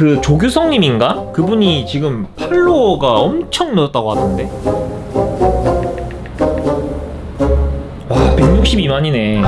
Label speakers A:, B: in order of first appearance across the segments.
A: 그 조규성님인가? 그분이 지금 팔로워가 엄청 늘었다고 하던데? 와 162만이네.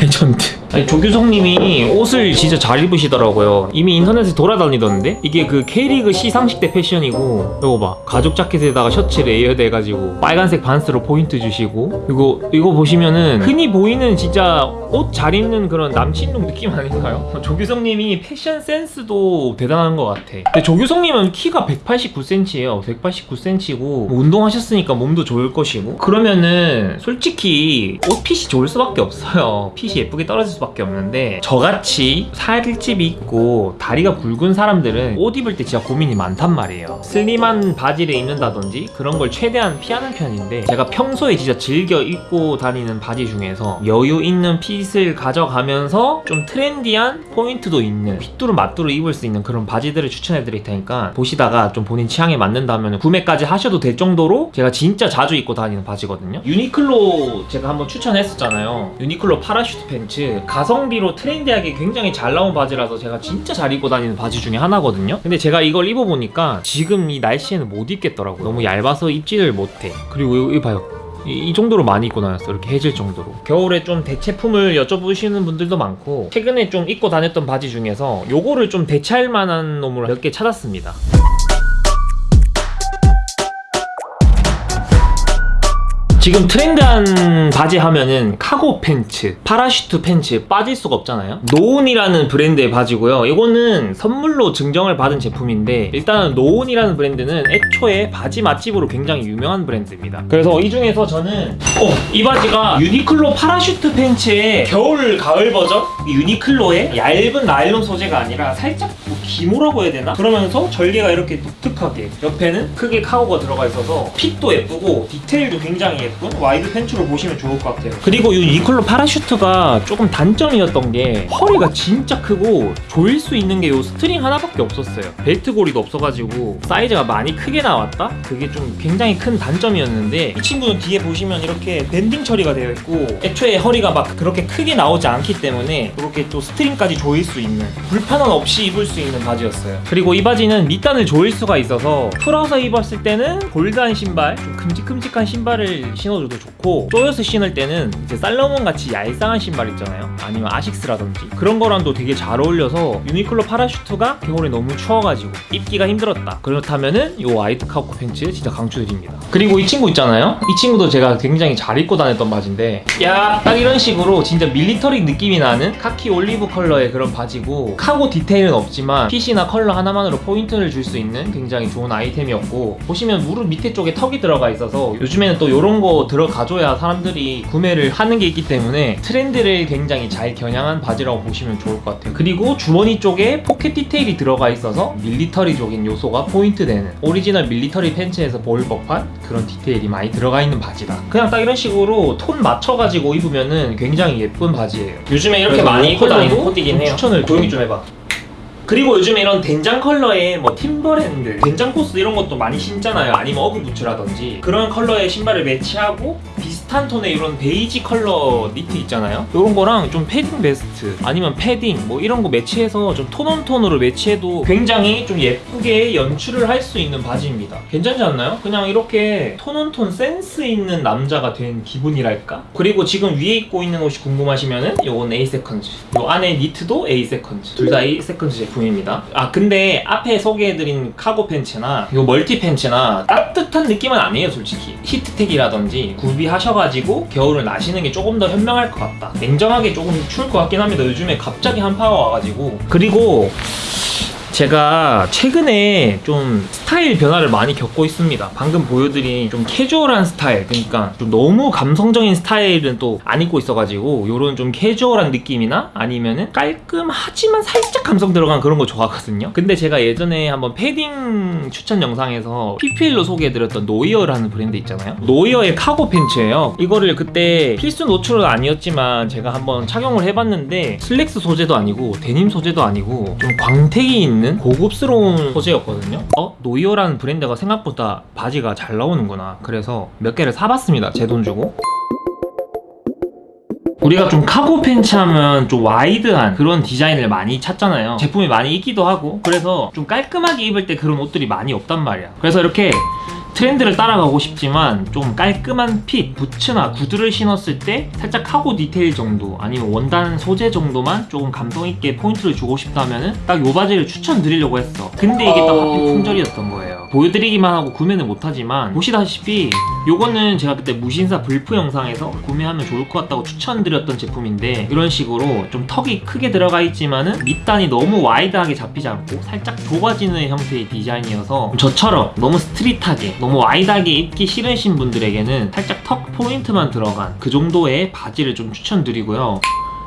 A: 레전드 아니 조규성님이 옷을 진짜 잘 입으시더라고요. 이미 인터넷에 돌아다니던데? 이게 그 K리그 시상식 때 패션이고 이거 봐. 가죽 자켓에다가 셔츠 layered 해가지고 빨간색 반스로 포인트 주시고 그리고 이거 보시면은 흔히 보이는 진짜 옷 잘 입는 그런 남친룩 느낌 아닌가요? 조규성님이 패션 센스도 대단한 것 같아. 근데 조규성님은 키가 189cm예요. 189cm고 운동하셨으니까 몸도 좋을 것이고. 그러면은 솔직히 옷 핏이 좋을 수밖에 없어요. 핏이 예쁘게 떨어질 수밖에 없는데 저같이 살집이 있고 다리가 굵은 사람들은 옷 입을 때 진짜 고민이 많단 말이에요. 슬림한 바지를 입는다든지 그런 걸 최대한 피하는 편인데 제가 평소에 진짜 즐겨 입고 다니는 바지 중에서 여유 있는 핏을 가져가면서 좀 트렌디한 포인트도 있는 휘뚜루마뚜루 입을 수 있는 그런 바지들을 추천해 드릴 테니까 보시다가 좀 본인 취향에 맞는다면 구매까지 하셔도 될 정도로 제가 진짜 자주 입고 다니는 바지거든요. 유니클로 제가 한번 추천했었잖아요. 유니클로 parachute 팬츠 가성비로 트렌디하게 굉장히 잘 나온 바지라서 제가 진짜 잘 입고 다니는 바지 중에 하나거든요. 근데 제가 이걸 입어보니까 지금 이 날씨에는 못 입겠더라고요. 너무 얇아서 입지를 못해. 그리고 이거, 봐요. 이, 이 정도로 많이 입고 다녔어 이렇게 해질 정도로. 겨울에 좀 대체품을 여쭤보시는 분들도 많고 최근에 좀 입고 다녔던 바지 중에서 요거를 좀 대체할 만한 놈을 몇 개 찾았습니다 지금 트렌드한 바지 하면은 cargo 팬츠, parachute 팬츠 빠질 수가 없잖아요. 노온이라는 브랜드의 바지고요. 이거는 선물로 증정을 받은 제품인데 일단은 노온이라는 브랜드는 애초에 바지 맛집으로 굉장히 유명한 브랜드입니다. 그래서 이 중에서 저는 어, 이 바지가 유니클로 parachute 팬츠의 겨울 가을 버전 이 유니클로의 얇은 나일론 소재가 아니라 살짝 뭐 기모라고 해야 되나? 그러면서 절개가 이렇게 독특하게 옆에는 크게 카고가 들어가 있어서 핏도 예쁘고 디테일도 굉장히 예쁜 와이드 팬츠로 보시면 좋을 것 같아요 그리고 이 유니클로 parachute가 조금 단점이었던 게 허리가 진짜 크고 조일 수 있는 게 이 스트링 하나밖에 없었어요 벨트 고리도 없어가지고 사이즈가 많이 크게 나왔다? 그게 좀 굉장히 큰 단점이었는데 이 친구는 뒤에 보시면 이렇게 banding 처리가 되어 있고 애초에 허리가 막 그렇게 크게 나오지 않기 때문에 이렇게 또 string까지 조일 수 있는 불편함 없이 입을 수 있는 바지였어요. 그리고 이 바지는 밑단을 조일 수가 있어서 풀어서 입었을 때는 bold한 신발 좀 큼직큼직한 신발을 신어줘도 좋고 조여서 신을 때는 이제 살로몬 같이 얄쌍한 신발 있잖아요. 아니면 아식스라든지. 그런 거랑도 되게 잘 어울려서 유니클로 파라슈트가 겨울에 너무 추워가지고 입기가 힘들었다. 그렇다면은 이 wide cargo pants 진짜 강추드립니다. 그리고 이 친구 있잖아요? 이 친구도 제가 굉장히 잘 입고 다녔던 바지인데 야 딱 이런 식으로 진짜 military 느낌이 나는 카키 올리브 컬러의 그런 바지고 cargo detail은 없지만 fit이나 컬러 하나만으로 포인트를 줄 수 있는 굉장히 좋은 아이템이었고 보시면 무릎 밑에 쪽에 턱이 들어가 있어서 요즘에는 또 이런 거 들어가줘야 사람들이 구매를 하는 게 있기 때문에 트렌드를 굉장히 잘 겨냥한 바지라고 보시면 좋을 것 같아요. 그리고 주머니 쪽에 pocket detail이 들어가 있어서 military적인 요소가 포인트 되는 original military pants에서 보일 법한 그런 detail이 많이 들어가 있는 바지다. 그냥 딱 이런 식으로 톤 맞춰가지고 입으면은 굉장히 예쁜 바지예요. 요즘에 이렇게 많이 입고 다니는 코디긴 해요. 추천을 조용히 좀 해봐 그리고 요즘에 이런 된장 컬러의 뭐 팀버랜드, 된장 포스 이런 것도 많이 신잖아요. 아니면 어그부츠라든지 그런 컬러의 신발을 매치하고 비슷한 톤의 이런 베이지 컬러 니트 있잖아요. 이런 거랑 좀 패딩 베스트 아니면 패딩 뭐 이런 거 매치해서 좀 tone on tone으로 매치해도 굉장히 좀 예쁘게 연출을 할 수 있는 바지입니다. 괜찮지 않나요? 그냥 이렇게 tone on tone 센스 있는 남자가 된 기분이랄까? 그리고 지금 위에 입고 있는 옷이 궁금하시면은 요건 A 세컨즈. 요 안에 니트도 A 세컨즈. 둘 다 A 세컨즈 제품. 제품입니다 아 근데 앞에 소개해드린 cargo pants나 이 멀티 팬츠나 따뜻한 느낌은 아니에요 솔직히 히트텍이라든지 구비하셔가지고 겨울을 나시는 게 조금 더 현명할 것 같다. 냉정하게 조금 추울 것 같긴 합니다. 요즘에 갑자기 한파가 와가지고. 그리고 제가 최근에 좀 스타일 변화를 많이 겪고 있습니다. 방금 보여드린 좀 캐주얼한 스타일 그러니까 좀 너무 감성적인 스타일은 또 안 입고 있어가지고 요런 좀 캐주얼한 느낌이나 아니면은 깔끔하지만 살짝 감성 들어간 그런 거 좋아하거든요. 근데 제가 예전에 한번 패딩 추천 영상에서 PPL로 소개해드렸던 노이어라는 브랜드 있잖아요. 노이어의 카고 팬츠예요. 이거를 그때 필수 노출은 아니었지만 제가 한번 착용을 해봤는데 슬랙스 소재도 아니고 데님 소재도 아니고 좀 광택이 있는 있는 고급스러운 소재였거든요. 어? 노이어라는 브랜드가 생각보다 바지가 잘 나오는구나. 그래서 몇 개를 사봤습니다 제 돈 주고. 우리가 좀 cargo pants 하면 좀 wide한 그런 디자인을 많이 찾잖아요. 제품이 많이 있기도 하고. 그래서 좀 깔끔하게 입을 때 그런 옷들이 많이 없단 말이야. 그래서 이렇게 트렌드를 따라가고 싶지만 좀 깔끔한 fit, 부츠나 구두를 신었을 때 살짝 cargo detail 정도 아니면 원단 소재 정도만 조금 감성 있게 포인트를 주고 싶다면은 딱 요 바지를 추천드리려고 했어. 근데 이게 딱 하필 품절이었던 거예요. 보여드리기만 하고 구매는 못하지만 보시다시피 요거는 제가 그때 무신사 블프 영상에서 구매하면 좋을 것 같다고 추천드렸던 제품인데 이런 식으로 좀 턱이 크게 들어가 있지만은 밑단이 너무 wide하게 잡히지 않고 살짝 좁아지는 형태의 디자인이어서 저처럼 너무 street하게 너무 wide하게 입기 싫으신 분들에게는 살짝 턱 포인트만 들어간 그 정도의 바지를 좀 추천드리고요.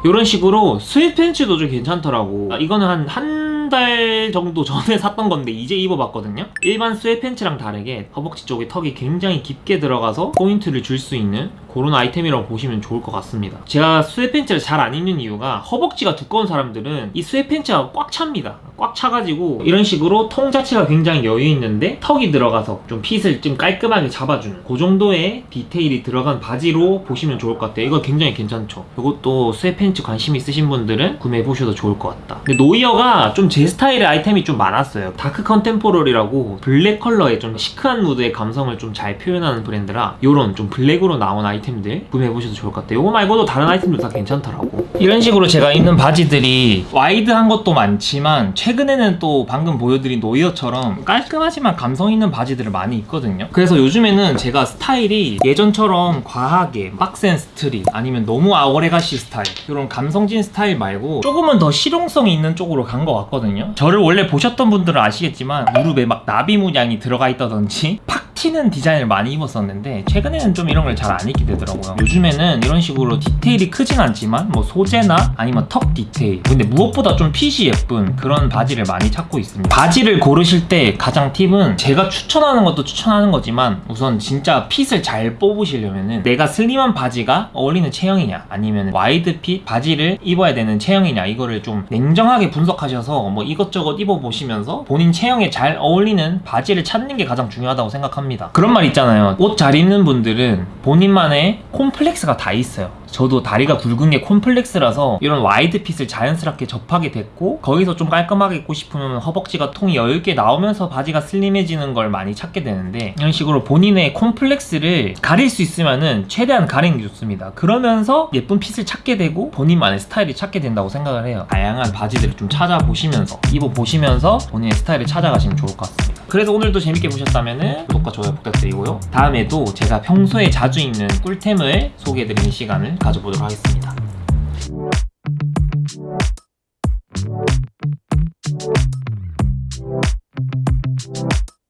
A: 이런 식으로 sweat pants도 좀 괜찮더라고. 아, 이거는 한 한 달 정도 전에 샀던 건데 이제 입어봤거든요. 일반 sweat pants랑 다르게 허벅지 쪽에 턱이 굉장히 깊게 들어가서 포인트를 줄 수 있는 그런 아이템이라고 보시면 좋을 것 같습니다. 제가 sweat pants를 잘 안 입는 이유가 허벅지가 두꺼운 사람들은 이 sweat pants가 꽉 찹니다. 꽉 차가지고 이런 식으로 통 자체가 굉장히 여유 있는데 턱이 들어가서 좀 fit을 좀 깔끔하게 잡아주는 그 정도의 detail이 들어간 바지로 보시면 좋을 것 같아요. 이거 굉장히 괜찮죠? 이것도 sweat pants 관심 있으신 분들은 구매해 보셔도 좋을 것 같다. 근데 노이어가 좀 제 스타일의 아이템이 좀 많았어요. dark contemporary라고 블랙 컬러의 좀 chic한 무드의 감성을 좀 잘 표현하는 브랜드라 요런 좀 블랙으로 나온 아이템들 구매해 보셔도 좋을 것 같아요. 요거 말고도 다른 아이템도 다 괜찮더라고. 이런 식으로 제가 입는 바지들이 wide한 것도 많지만 최근에는 또 방금 보여드린 노이어처럼 깔끔하지만 감성 있는 바지들을 많이 입거든요. 그래서 요즘에는 제가 스타일이 예전처럼 과하게 빡센 street 아니면 너무 아워레가시 스타일 이런 감성진 스타일 말고 조금은 더 실용성이 있는 쪽으로 간 것 같거든요. 저를 원래 보셨던 분들은 아시겠지만 무릎에 막 나비 문양이 들어가 있다든지 팍 튀는 디자인을 많이 입었었는데 최근에는 좀 이런 걸 잘 안 입게 되더라고요. 요즘에는 이런 식으로 detail이 크진 않지만 뭐 소재나 아니면 턱 디테일 근데 무엇보다 좀 핏이 예쁜 그런 바지를 많이 찾고 있습니다. 바지를 고르실 때 가장 팁은 제가 추천하는 것도 추천하는 거지만 우선 진짜 fit을 잘 뽑으시려면은 내가 슬림한 바지가 어울리는 체형이냐 아니면 wide fit 바지를 입어야 되는 체형이냐 이거를 좀 냉정하게 분석하셔서 뭐 이것저것 입어보시면서 본인 체형에 잘 어울리는 바지를 찾는 게 가장 중요하다고 생각합니다 그런 말 있잖아요. 옷 잘 입는 분들은 본인만의 콤플렉스가 다 있어요 저도 다리가 굵은 게 콤플렉스라서 이런 wide fit을 자연스럽게 접하게 됐고 거기서 좀 깔끔하게 입고 싶으면 허벅지가 통이 여유있게 나오면서 바지가 슬림해지는 걸 많이 찾게 되는데 이런 식으로 본인의 콤플렉스를 가릴 수 있으면은 최대한 가리는 게 좋습니다. 그러면서 예쁜 fit을 찾게 되고 본인만의 스타일이 찾게 된다고 생각을 해요. 다양한 바지들을 좀 찾아보시면서 입어보시면서 본인의 스타일을 찾아가시면 좋을 것 같습니다. 그래서 오늘도 재밌게 보셨다면 구독과 좋아요 부탁드리고요. 다음에도 제가 평소에 자주 입는 꿀템을 소개해드리는 시간을 가져보도록 하겠습니다